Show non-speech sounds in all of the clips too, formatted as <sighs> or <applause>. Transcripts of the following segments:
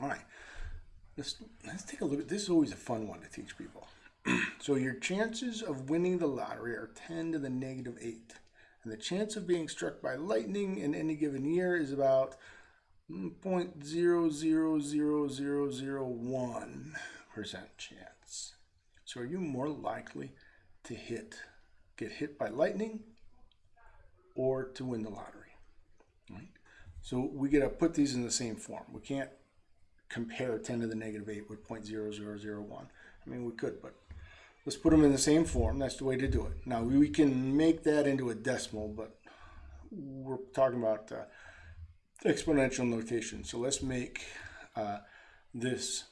All right, let's, let's take a look at this. is always a fun one to teach people. <clears throat> so your chances of winning the lottery are 10 to the negative 8. And the chance of being struck by lightning in any given year is about hmm, 0.000001% chance. So are you more likely to hit, get hit by lightning or to win the lottery? Right? So we got to put these in the same form. We can't compare 10 to the negative 8 with 0.0001. I mean, we could, but let's put them in the same form. That's the way to do it. Now, we can make that into a decimal, but we're talking about uh, exponential notation. So let's make uh, this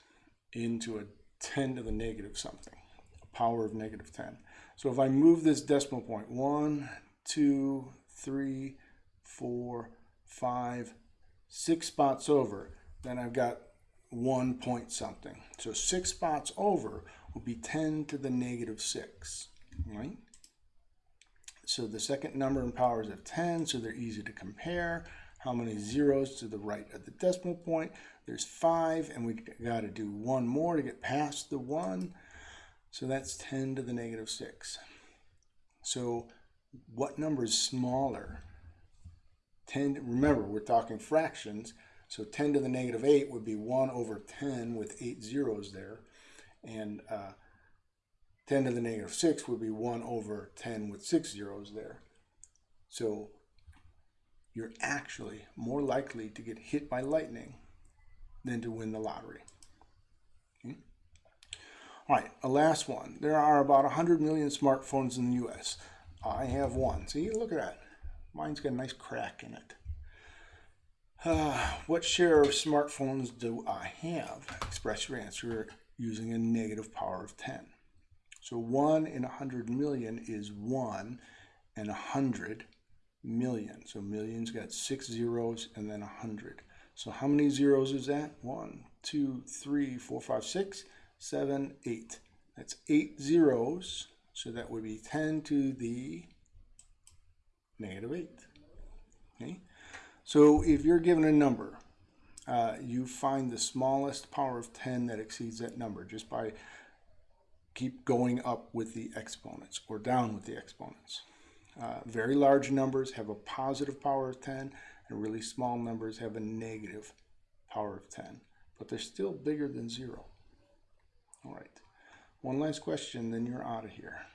into a 10 to the negative something, a power of negative 10. So if I move this decimal point, 1, 2, 3, 4, 5, 6 spots over, then I've got 1 point something. So 6 spots over will be 10 to the negative 6, right? So the second number in powers of 10, so they're easy to compare. How many zeros to the right of the decimal point? There's 5, and we got to do one more to get past the 1. So that's 10 to the negative 6. So what number is smaller? 10, remember, we're talking fractions. So 10 to the negative 8 would be 1 over 10 with 8 zeros there. And uh, 10 to the negative 6 would be 1 over 10 with 6 zeros there. So you're actually more likely to get hit by lightning than to win the lottery. Okay. All right, a last one. There are about 100 million smartphones in the U.S. I have one. See, look at that. Mine's got a nice crack in it. Uh, <sighs> what share of smartphones do I have? Express your answer using a negative power of 10. So 1 in 100 million is 1 and 100 million. So million's got six zeros and then 100. So how many zeros is that? 1, 2, 3, 4, 5, 6, 7, 8. That's 8 zeros. So that would be 10 to the negative 8. Okay? So if you're given a number, uh, you find the smallest power of 10 that exceeds that number just by keep going up with the exponents or down with the exponents. Uh, very large numbers have a positive power of 10 and really small numbers have a negative power of 10, but they're still bigger than zero. All right, one last question, then you're out of here.